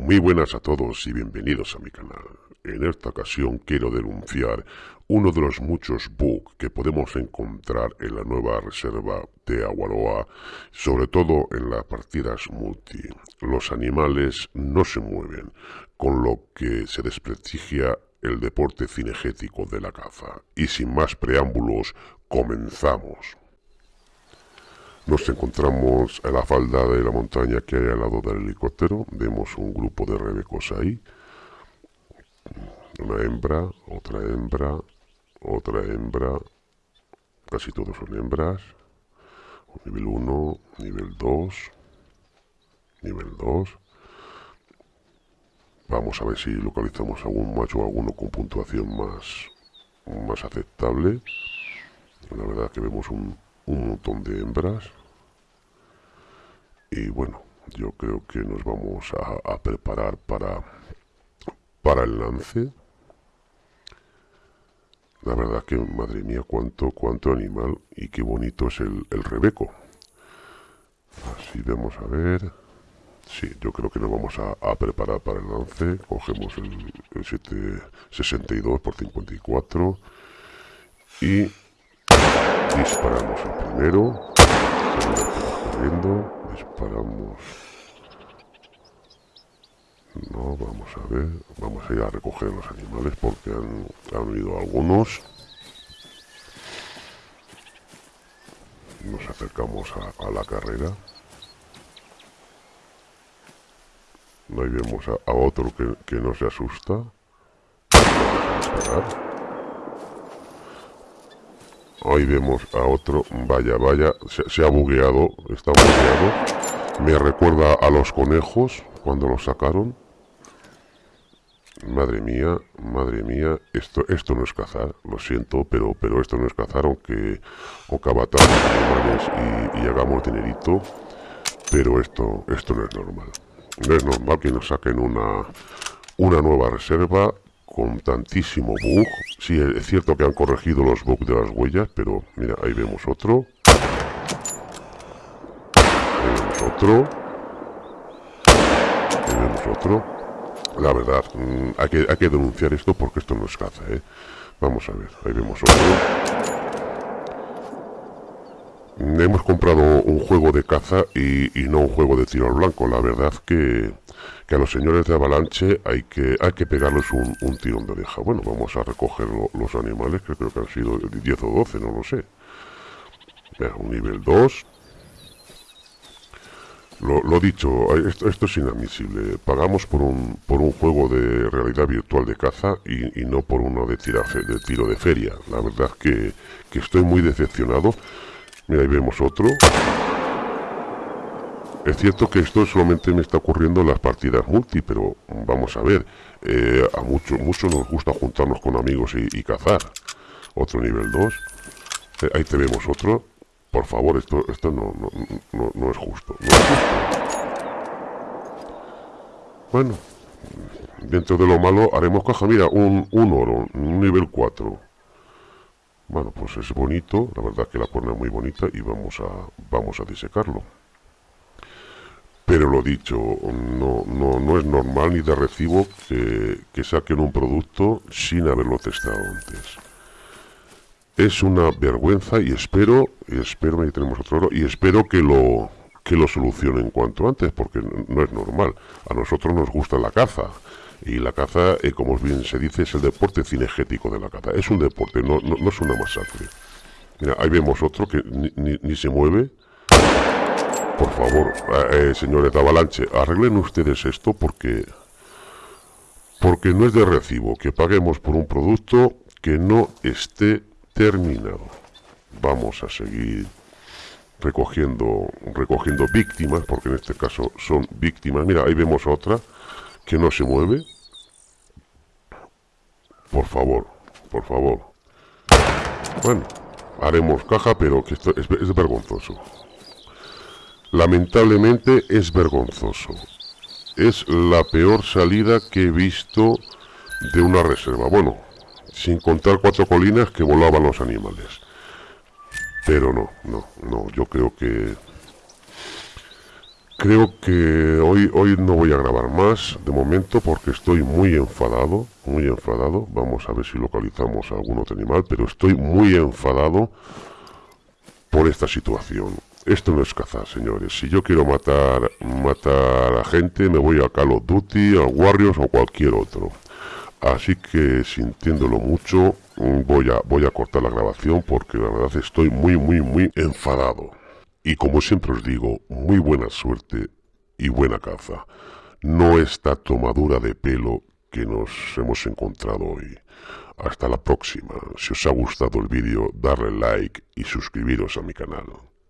Muy buenas a todos y bienvenidos a mi canal. En esta ocasión quiero denunciar uno de los muchos bugs que podemos encontrar en la nueva reserva de Aguaroa, sobre todo en las partidas multi. Los animales no se mueven, con lo que se desprestigia el deporte cinegético de la caza. Y sin más preámbulos, comenzamos. Nos encontramos en la falda de la montaña que hay al lado del helicóptero. Vemos un grupo de rebecos ahí. Una hembra, otra hembra, otra hembra. Casi todos son hembras. Nivel 1, nivel 2, nivel 2. Vamos a ver si localizamos algún macho o alguno con puntuación más, más aceptable. La verdad que vemos un, un montón de hembras y bueno yo creo que nos vamos a, preparar para para el lance. La verdad que madre mía cuánto cuánto animal y qué bonito es el, el rebeco. Así vamos a ver. Sí yo creo que nos vamos a, preparar para el lance. Cogemos el, el 762 por 54 y disparamos el primero disparamos. No vamos a ver vamos a ir a recoger los animales porque han, han algunos. Nos acercamos a, la carrera. Ahí vemos a, otro que, que no se asusta Ahí vemos a otro, vaya, vaya, se, ha bugueado, está bugueado. Me recuerda a los conejos cuando los sacaron. Madre mía, madre mía, esto, esto no es cazar, lo siento, pero, pero esto no es cazar, aunque, aunque abatamos animales y, y hagamos dinerito, pero esto, esto no es normal. No es normal que nos saquen una, una nueva reserva con tantísimo bug. Sí, es cierto que han corregido los bugs de las huellas, pero mira, ahí vemos otro. Ahí vemos otro. Ahí vemos otro. La verdad, mm, hay, que, hay que denunciar esto porque esto no es caza, ¿eh? Vamos a ver, ahí vemos otro. Hemos comprado un juego de caza y, y no un juego de tiro al blanco. La verdad que que a los señores de Avalanche hay que, hay que pegarles un, tirón de oreja. Bueno, vamos a recoger los animales, que creo que han sido 10 o 12, no lo sé. un nivel 2. Lo, dicho, esto, esto, es inadmisible. Pagamos por un, por un juego de realidad virtual de caza y, no por uno de, de tiro de feria. La verdad que, que estoy muy decepcionado. Mira, ahí vemos otro. Es cierto que esto solamente me está ocurriendo en las partidas multi, pero vamos a ver, eh, a muchos mucho nos gusta juntarnos con amigos y, cazar. Otro nivel 2. Eh, ahí te vemos otro. Por favor, esto, esto no, no, es justo. Bueno, dentro de lo malo haremos caja. Mira, un, un oro, un nivel 4. Bueno, pues es bonito, la verdad que la cuerna es muy bonita y vamos a, vamos a disecarlo. Pero lo dicho, no, no, no es normal ni de recibo que, que saquen un producto sin haberlo testado antes. Es una vergüenza y espero, espero, ahí tenemos otro y espero que lo, que lo solucionen cuanto antes, porque no es normal. A nosotros nos gusta la caza, y la caza, eh, como bien se dice, es el deporte cinegético de la caza. Es un deporte, no, es una masacre. Mira, ahí vemos otro que ni, se mueve, por favor, eh, señores de Avalanche, arreglen ustedes esto porque porque no es de recibo que paguemos por un producto que no esté terminado. Vamos a seguir recogiendo recogiendo víctimas, porque en este caso son víctimas. Mira, ahí vemos otra que no se mueve. Por favor, por favor. Bueno, haremos caja, pero que esto es vergonzoso. Lamentablemente es vergonzoso. Es la peor salida que he visto de una reserva. Bueno, sin contar cuatro colinas que volaban los animales. Pero no, no, no, yo creo que... creo que hoy, hoy no voy a grabar más de momento porque estoy muy enfadado, muy enfadado. Vamos a ver si localizamos algún otro animal, pero estoy muy enfadado por esta situación. Esto no es cazar, señores. Si yo quiero matar, matar a gente, me voy a Call of Duty, a Warriors o cualquier otro. Así que sintiéndolo mucho, voy a, voy a cortar la grabación porque la verdad estoy muy, muy, muy enfadado. Y como siempre os digo, muy buena suerte y buena caza. No esta tomadura de pelo que nos hemos encontrado hoy. Hasta la próxima. Si os ha gustado el vídeo, darle like y suscribiros a mi canal.